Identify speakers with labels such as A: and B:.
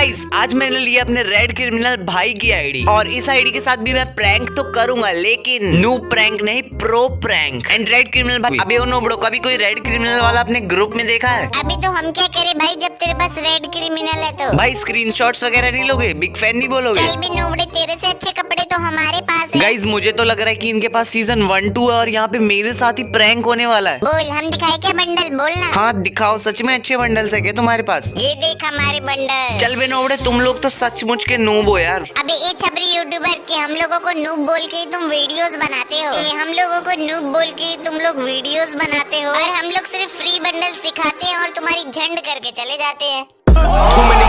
A: Guys आज मैंने लिया अपने रेड क्रिमिनल भाई की आईडी और इस आईडी के साथ भी मैं प्रैंक तो करूँगा लेकिन न्यू प्रैंक नहीं pro prank and red criminal भाई अभी ओ नोबड़ो कभी कोई रेड क्रिमिनल वाला अपने ग्रुप में देखा है?
B: अभी तो हम क्या करें भाई जब तेरे पास रेड क्रिमिनल है तो।
A: भाई स्क्रीनशॉट्स वगैरह नहीं लोगे? बिग फ़ैन नहीं बोलोगे?
B: चल भी नोबड़े तेरे ऐसी अच्छे कपड़े तो हमारे
A: गाइज़ मुझे तो लग रहा है कि इनके पास सीज़न वन टू है और यहाँ पे मेरे साथ ही प्रैंक होने वाला है।
B: बोल हम दिखाए क्या बंडल बोलना
A: हाँ दिखाओ सच में अच्छे बंडल है क्या तुम्हारे पास?
B: ये देख हमारे बंडल
A: चल बे नोबड़े तुम लोग तो सचमुच के नूब हो यार।
B: अबे ए छबरी यूट्यूबर के हम लोगों को नूब बोल के तुम वीडियोस बनाते हो। ए हम लोगों को नूब बोल के तुम लोग वीडियोस बनाते हो। और हम लोग सिर्फ़ फ्री बंडल्स दिखाते हैं और तुम्हारी झंड करके चले जाते हैं।